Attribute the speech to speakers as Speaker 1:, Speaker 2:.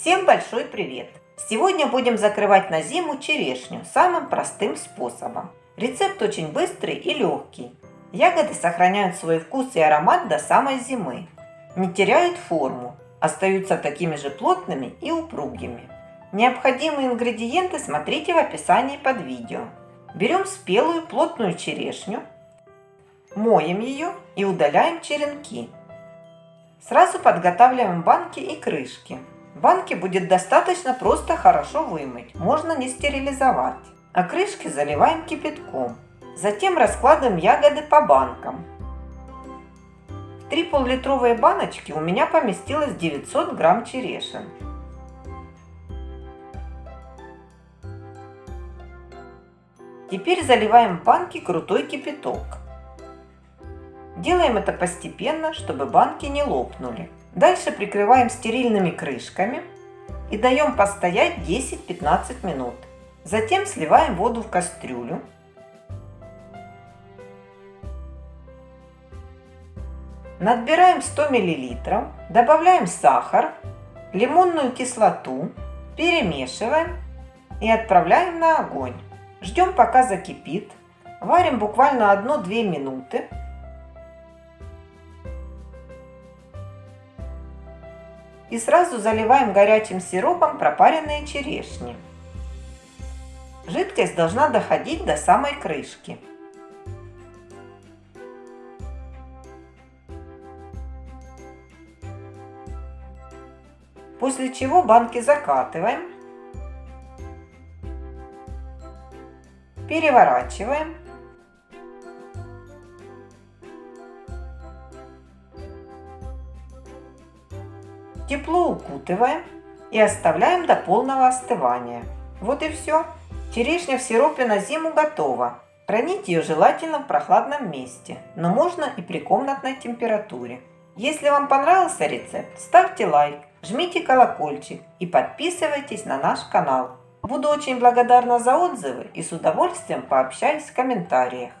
Speaker 1: Всем большой привет! Сегодня будем закрывать на зиму черешню самым простым способом. Рецепт очень быстрый и легкий. Ягоды сохраняют свой вкус и аромат до самой зимы. Не теряют форму, остаются такими же плотными и упругими. Необходимые ингредиенты смотрите в описании под видео. Берем спелую плотную черешню, моем ее и удаляем черенки. Сразу подготавливаем банки и крышки. Банки будет достаточно просто хорошо вымыть, можно не стерилизовать. А крышки заливаем кипятком. Затем раскладываем ягоды по банкам. В три пол-литровые баночки у меня поместилось 900 грамм черешин. Теперь заливаем банки крутой кипяток. Делаем это постепенно, чтобы банки не лопнули. Дальше прикрываем стерильными крышками и даем постоять 10-15 минут. Затем сливаем воду в кастрюлю. Надбираем 100 мл, добавляем сахар, лимонную кислоту, перемешиваем и отправляем на огонь. Ждем пока закипит. Варим буквально 1-2 минуты. И сразу заливаем горячим сиропом пропаренные черешни. Жидкость должна доходить до самой крышки. После чего банки закатываем, переворачиваем Тепло укутываем и оставляем до полного остывания. Вот и все. Черешня в сиропе на зиму готова. Хранить ее желательно в прохладном месте, но можно и при комнатной температуре. Если вам понравился рецепт, ставьте лайк, жмите колокольчик и подписывайтесь на наш канал. Буду очень благодарна за отзывы и с удовольствием пообщаюсь в комментариях.